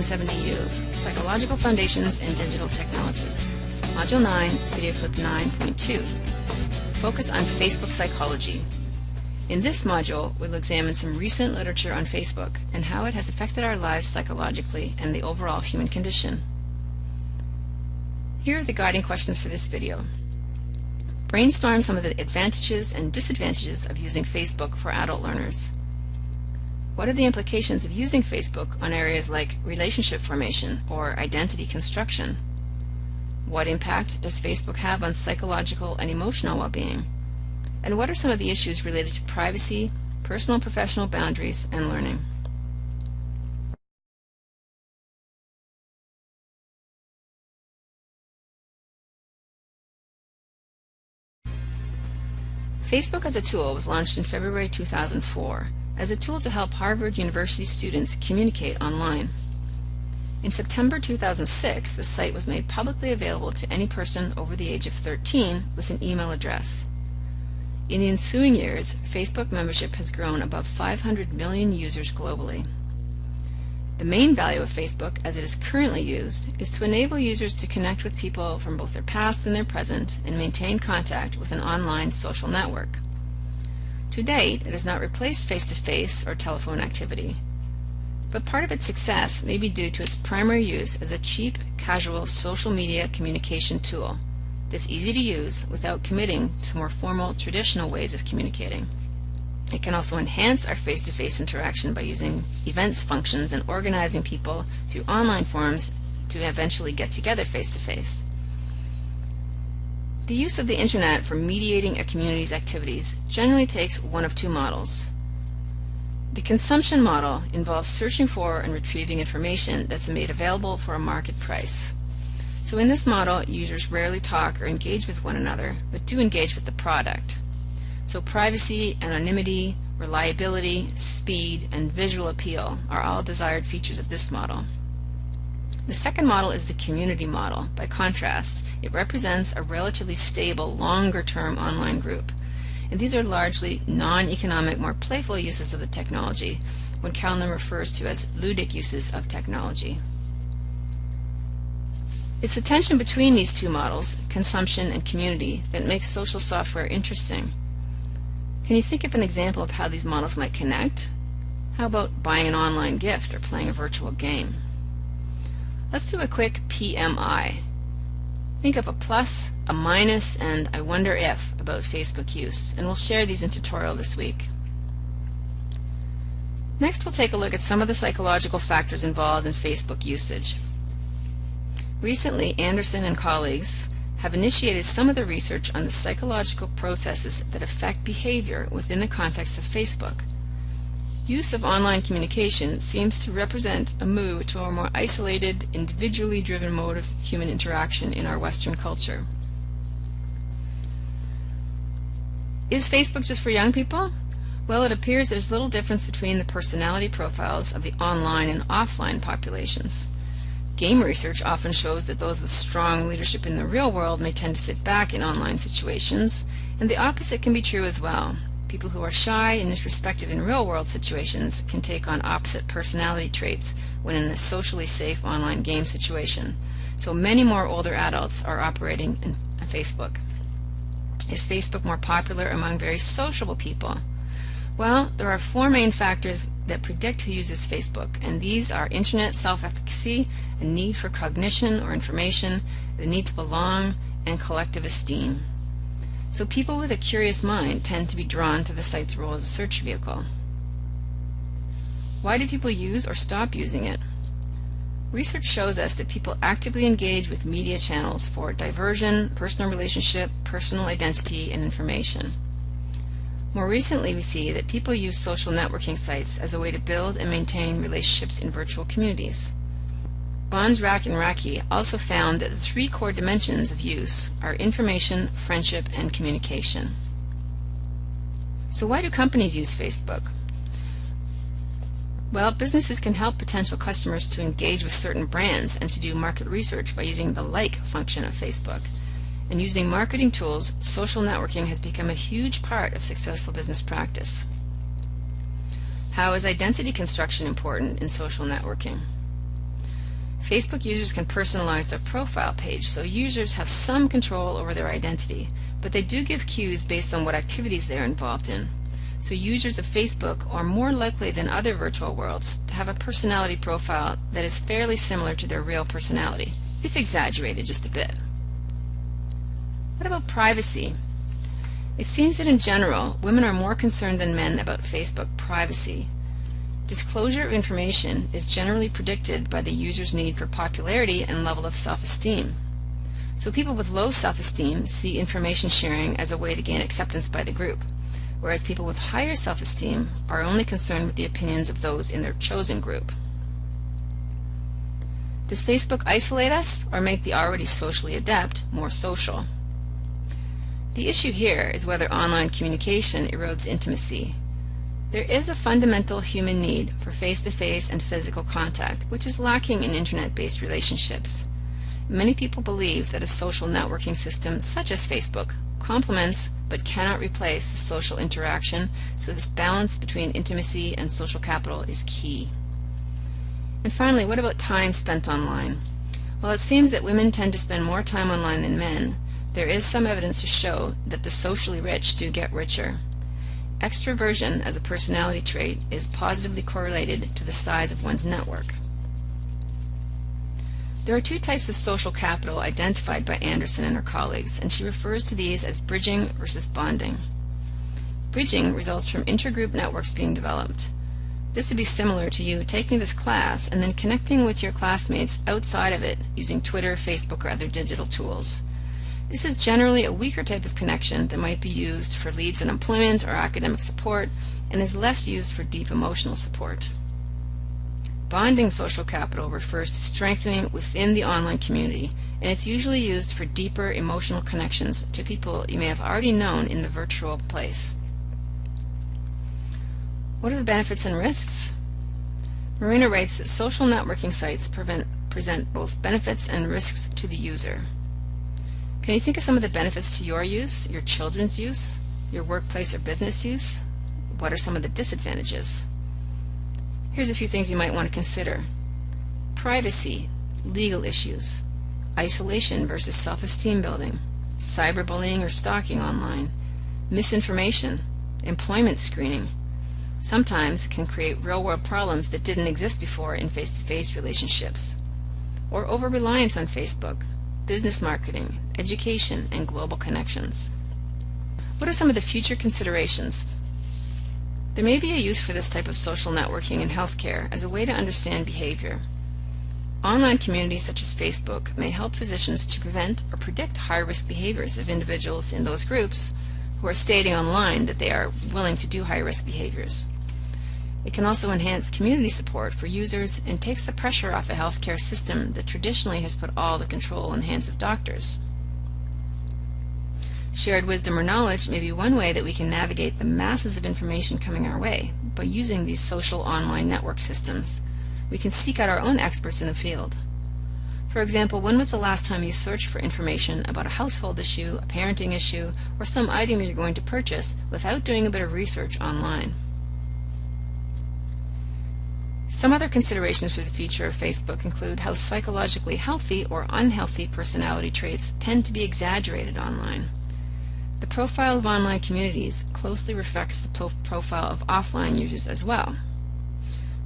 1170U, Psychological Foundations and Digital Technologies. Module 9, Video Flip 9.2. Focus on Facebook Psychology. In this module, we'll examine some recent literature on Facebook and how it has affected our lives psychologically and the overall human condition. Here are the guiding questions for this video. Brainstorm some of the advantages and disadvantages of using Facebook for adult learners. What are the implications of using Facebook on areas like relationship formation or identity construction? What impact does Facebook have on psychological and emotional well-being? And what are some of the issues related to privacy, personal and professional boundaries, and learning? Facebook as a tool was launched in February 2004 as a tool to help Harvard University students communicate online. In September 2006, the site was made publicly available to any person over the age of 13 with an email address. In the ensuing years, Facebook membership has grown above 500 million users globally. The main value of Facebook, as it is currently used, is to enable users to connect with people from both their past and their present and maintain contact with an online social network. To date, it has not replaced face-to-face -face or telephone activity, but part of its success may be due to its primary use as a cheap, casual social media communication tool that's easy to use without committing to more formal, traditional ways of communicating. It can also enhance our face-to-face -face interaction by using events functions and organizing people through online forums to eventually get together face-to-face. -face. The use of the Internet for mediating a community's activities generally takes one of two models. The consumption model involves searching for and retrieving information that's made available for a market price. So in this model, users rarely talk or engage with one another, but do engage with the product. So privacy, anonymity, reliability, speed, and visual appeal are all desired features of this model. The second model is the community model. By contrast, it represents a relatively stable, longer-term online group. And these are largely non-economic, more playful uses of the technology, what Kalnin refers to as ludic uses of technology. It's the tension between these two models, consumption and community, that makes social software interesting. Can you think of an example of how these models might connect? How about buying an online gift or playing a virtual game? Let's do a quick PMI. Think of a plus, a minus, and I wonder if about Facebook use, and we'll share these in tutorial this week. Next we'll take a look at some of the psychological factors involved in Facebook usage. Recently, Anderson and colleagues have initiated some of the research on the psychological processes that affect behavior within the context of Facebook. Use of online communication seems to represent a move to a more isolated, individually driven mode of human interaction in our Western culture. Is Facebook just for young people? Well, it appears there's little difference between the personality profiles of the online and offline populations. Game research often shows that those with strong leadership in the real world may tend to sit back in online situations, and the opposite can be true as well. People who are shy and introspective in real world situations can take on opposite personality traits when in a socially safe online game situation. So many more older adults are operating in Facebook. Is Facebook more popular among very sociable people? Well, there are four main factors that predict who uses Facebook, and these are internet self-efficacy, a need for cognition or information, the need to belong, and collective esteem. So people with a curious mind tend to be drawn to the site's role as a search vehicle. Why do people use or stop using it? Research shows us that people actively engage with media channels for diversion, personal relationship, personal identity, and information. More recently, we see that people use social networking sites as a way to build and maintain relationships in virtual communities. Bonds-Raacke and Raacke also found that the three core dimensions of use are information, friendship, and communication. So why do companies use Facebook? Well, businesses can help potential customers to engage with certain brands and to do market research by using the like function of Facebook and using marketing tools, social networking has become a huge part of successful business practice. How is identity construction important in social networking? Facebook users can personalize their profile page, so users have some control over their identity, but they do give cues based on what activities they are involved in. So users of Facebook are more likely than other virtual worlds to have a personality profile that is fairly similar to their real personality, if exaggerated just a bit. About privacy? It seems that in general, women are more concerned than men about Facebook privacy. Disclosure of information is generally predicted by the user's need for popularity and level of self-esteem. So people with low self-esteem see information sharing as a way to gain acceptance by the group, whereas people with higher self-esteem are only concerned with the opinions of those in their chosen group. Does Facebook isolate us or make the already socially adept more social? The issue here is whether online communication erodes intimacy there is a fundamental human need for face-to-face -face and physical contact, which is lacking in internet-based relationships. Many people believe that a social networking system such as Facebook complements but cannot replace the social interaction, so this balance between intimacy and social capital is key. And finally, what about time spent online? While it seems that women tend to spend more time online than men, there is some evidence to show that the socially rich do get richer. Extroversion as a personality trait is positively correlated to the size of one's network. There are two types of social capital identified by Anderson and her colleagues, and she refers to these as bridging versus bonding. Bridging results from intergroup networks being developed. This would be similar to you taking this class and then connecting with your classmates outside of it using Twitter, Facebook, or other digital tools. This is generally a weaker type of connection that might be used for leads in employment or academic support and is less used for deep emotional support. Bonding social capital refers to strengthening within the online community and it's usually used for deeper emotional connections to people you may have already known in the virtual place. What are the benefits and risks? Marina writes that social networking sites prevent, present both benefits and risks to the user. Can you think of some of the benefits to your use, your children's use, your workplace or business use? What are some of the disadvantages? Here's a few things you might want to consider. Privacy, legal issues, isolation versus self-esteem building, cyberbullying or stalking online, misinformation, employment screening. Sometimes it can create real-world problems that didn't exist before in face-to-face -face relationships. Or over-reliance on Facebook, business marketing, education, and global connections. What are some of the future considerations? There may be a use for this type of social networking in healthcare as a way to understand behavior. Online communities such as Facebook may help physicians to prevent or predict high-risk behaviors of individuals in those groups who are stating online that they are willing to do high-risk behaviors. It can also enhance community support for users and takes the pressure off a healthcare system that traditionally has put all the control in the hands of doctors. Shared wisdom or knowledge may be one way that we can navigate the masses of information coming our way by using these social online network systems. We can seek out our own experts in the field. For example, when was the last time you searched for information about a household issue, a parenting issue, or some item you're going to purchase without doing a bit of research online? Some other considerations for the future of Facebook include how psychologically healthy or unhealthy personality traits tend to be exaggerated online. The profile of online communities closely reflects the profile of offline users as well.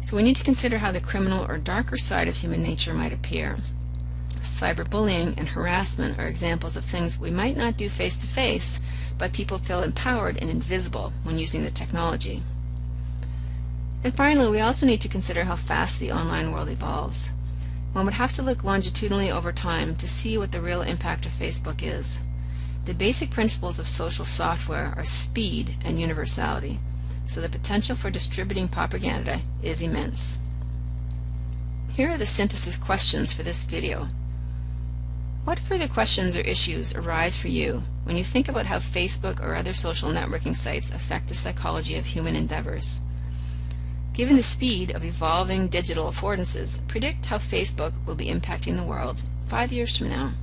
So we need to consider how the criminal or darker side of human nature might appear. Cyberbullying and harassment are examples of things we might not do face to face, but people feel empowered and invisible when using the technology. And finally, we also need to consider how fast the online world evolves. One would have to look longitudinally over time to see what the real impact of Facebook is. The basic principles of social software are speed and universality, so the potential for distributing propaganda is immense. Here are the synthesis questions for this video. What further questions or issues arise for you when you think about how Facebook or other social networking sites affect the psychology of human endeavors? Given the speed of evolving digital affordances, predict how Facebook will be impacting the world five years from now.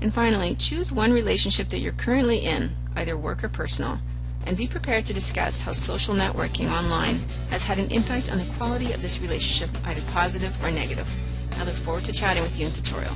And finally, choose one relationship that you're currently in, either work or personal, and be prepared to discuss how social networking online has had an impact on the quality of this relationship, either positive or negative. I look forward to chatting with you in tutorial.